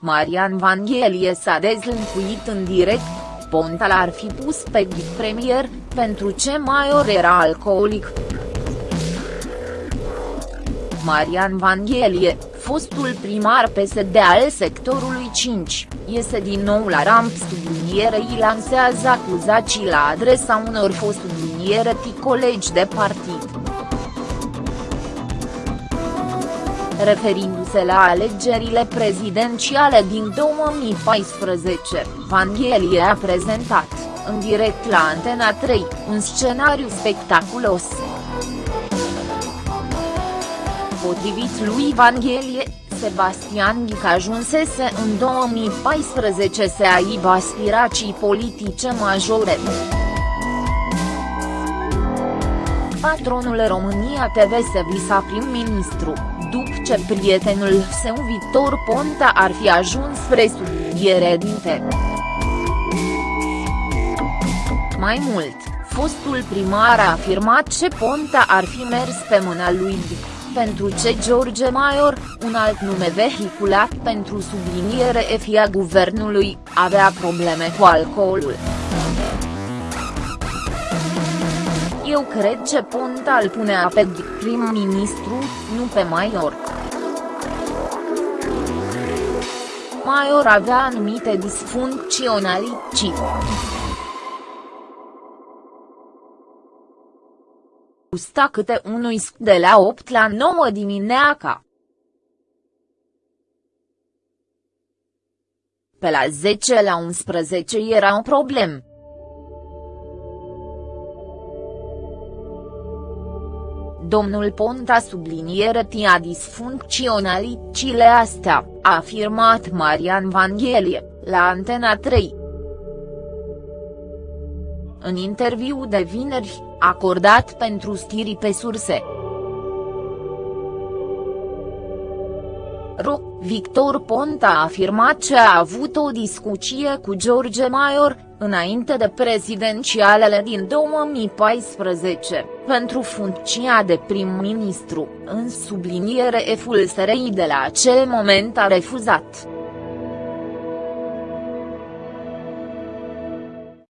Marian Vanghelie s-a dezlâncuit în direct, Ponta l-ar fi pus pe premier, pentru ce Maior era alcoolic. Marian Vanghelie, fostul primar PSD al sectorului 5, iese din nou la ramp sublinierei lansează acuzații la adresa unor fost subliniere colegi de partid. Referindu-se la alegerile prezidențiale din 2014, Vanghelie a prezentat, în direct la Antena 3, un scenariu spectaculos. Potrivit lui Vanghelie, Sebastian Ghic ajunsese în 2014 să aibă aspirații politice majore. Patronul România TV se visa prim-ministru, după ce prietenul său Victor Ponta ar fi ajuns spre subliniere dinte. Mai mult, fostul primar a afirmat ce Ponta ar fi mers pe mâna lui Dic, pentru ce George Maior, un alt nume vehiculat pentru subliniere FIA guvernului, avea probleme cu alcoolul. Eu cred ce Ponta îl punea pe prim-ministru, nu pe Maior. Maior avea anumite disfuncționalități. Gusta câte unui de la 8 la 9 dimineața. Pe la 10 la 11 era un problem. Domnul Ponta subliniere tia disfuncționalitățile astea, a afirmat Marian Vanghelie, la Antena 3. În interviu de vineri, acordat pentru stiri pe surse. Ro, Victor Ponta a afirmat că a avut o discuție cu George Maior, înainte de prezidențialele din 2014, pentru funcția de prim-ministru, în subliniere eful SRI de la acel moment a refuzat.